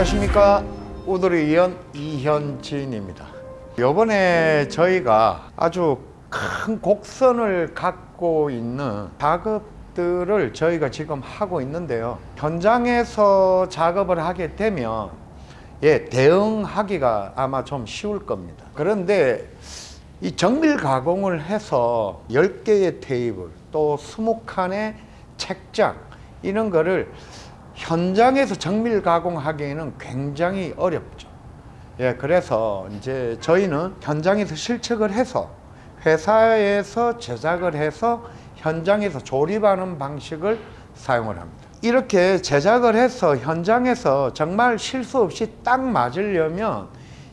안녕하십니까. 우드리 이연 이현진입니다. 요번에 저희가 아주 큰 곡선을 갖고 있는 작업들을 저희가 지금 하고 있는데요. 현장에서 작업을 하게 되면 예, 대응하기가 아마 좀 쉬울 겁니다. 그런데 이 정밀 가공을 해서 10개의 테이블 또 20칸의 책장 이런 거를 현장에서 정밀 가공하기에는 굉장히 어렵죠. 예, 그래서 이제 저희는 현장에서 실측을 해서 회사에서 제작을 해서 현장에서 조립하는 방식을 사용을 합니다. 이렇게 제작을 해서 현장에서 정말 실수 없이 딱 맞으려면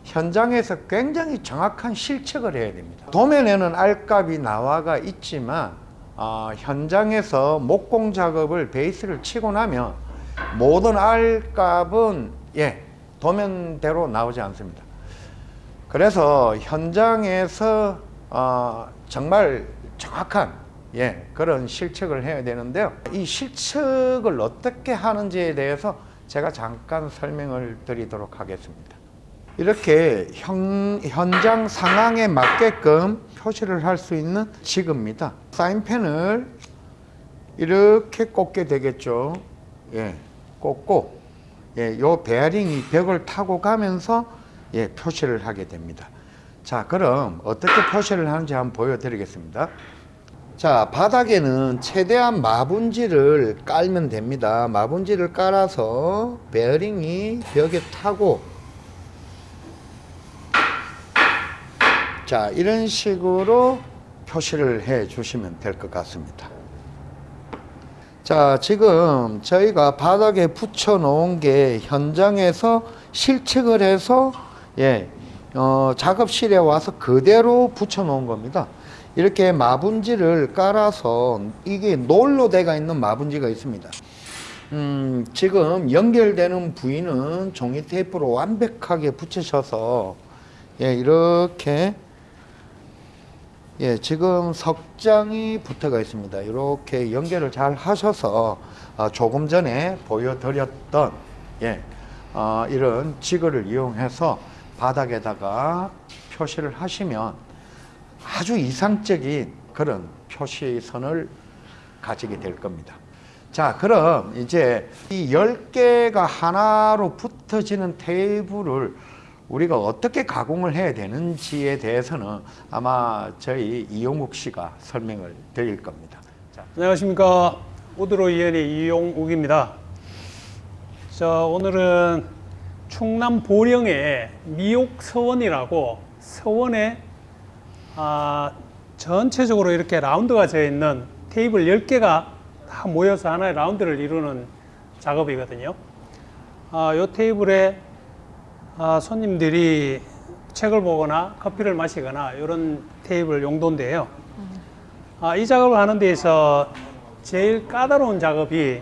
현장에서 굉장히 정확한 실측을 해야 됩니다. 도면에는 알값이 나와가 있지만 어, 현장에서 목공 작업을 베이스를 치고 나면 모든 R값은 예, 도면대로 나오지 않습니다. 그래서 현장에서 어, 정말 정확한 예, 그런 실측을 해야 되는데요. 이 실측을 어떻게 하는지에 대해서 제가 잠깐 설명을 드리도록 하겠습니다. 이렇게 현, 현장 상황에 맞게끔 표시를 할 수 있는 지그입니다. 사인펜을 이렇게 꽂게 되겠죠. 예, 꽂고 예, 요 베어링이 벽을 타고 가면서 예, 표시를 하게 됩니다. 자, 그럼 어떻게 표시를 하는지 한번 보여드리겠습니다. 자, 바닥에는 최대한 마분지를 깔면 됩니다. 마분지를 깔아서 베어링이 벽에 타고 자, 이런 식으로 표시를 해 주시면 될 것 같습니다. 자, 지금 저희가 바닥에 붙여 놓은 게 현장에서 실측을 해서 예, 어, 작업실에 와서 그대로 붙여 놓은 겁니다. 이렇게 마분지를 깔아서 이게 놀로 돼가 있는 마분지가 있습니다. 음, 지금 연결되는 부위는 종이 테이프로 완벽하게 붙이셔서 예, 이렇게 예, 지금 석장이 붙어가 있습니다. 이렇게 연결을 잘 하셔서 어, 조금 전에 보여드렸던 예, 어, 이런 지그를 이용해서 바닥에다가 표시를 하시면 아주 이상적인 그런 표시선을 가지게 될 겁니다. 자, 그럼 이제 이 10개가 하나로 붙어지는 테이블을 우리가 어떻게 가공을 해야 되는지에 대해서는 아마 저희 이용욱 씨가 설명을 드릴 겁니다. 자. 안녕하십니까 우드로 이현의 이용욱입니다. 자 오늘은 충남 보령의 미옥 서원이라고 서원에 아, 전체적으로 이렇게 라운드가 되어 있는 테이블 10개가 다 모여서 하나의 라운드를 이루는 작업이거든요. 아, 이 테이블에 아, 손님들이 책을 보거나 커피를 마시거나 이런 테이블 용도인데요. 아, 이 작업을 하는 데에서 제일 까다로운 작업이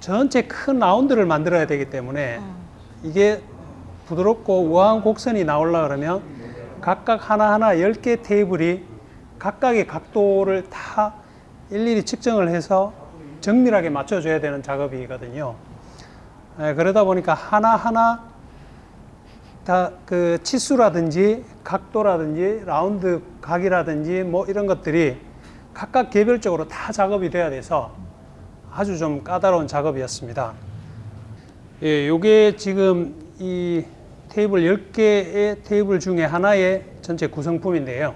전체 큰 라운드를 만들어야 되기 때문에 이게 부드럽고 우아한 곡선이 나오려 그러면 각각 하나하나 10개 테이블이 각각의 각도를 다 일일이 측정을 해서 정밀하게 맞춰줘야 되는 작업이거든요. 예, 그러다 보니까 하나하나 다 그 치수라든지 각도라든지 라운드 각이라든지 뭐 이런 것들이 각각 개별적으로 다 작업이 돼야 돼서 아주 좀 까다로운 작업이었습니다. 예, 요게 지금 이 테이블 10개의 테이블 중에 하나의 전체 구성품인데요.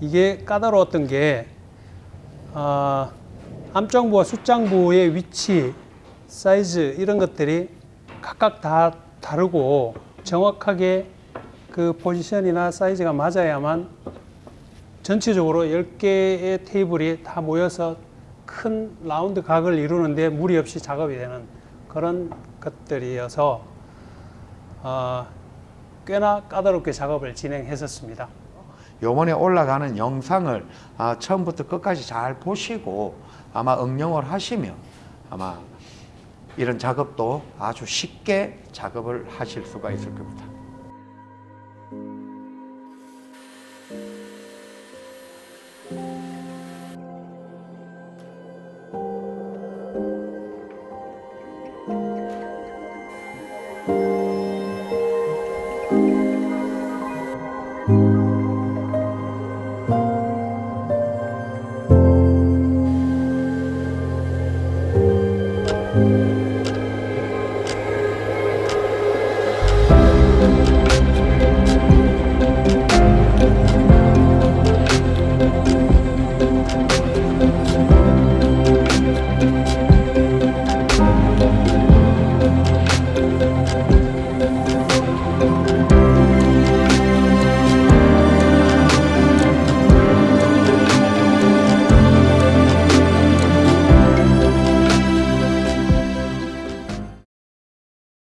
이게 까다로웠던 게 아, 암장부와 숫장부의 위치, 사이즈 이런 것들이 각각 다 다르고 정확하게 그 포지션이나 사이즈가 맞아야만 전체적으로 10개의 테이블이 다 모여서 큰 라운드 각을 이루는데 무리 없이 작업이 되는 그런 것들이어서 어, 꽤나 까다롭게 작업을 진행했었습니다. 요번에 올라가는 영상을 아, 처음부터 끝까지 잘 보시고 아마 응용을 하시면 아마 이런 작업도 아주 쉽게 작업을 하실 수가 있을 겁니다.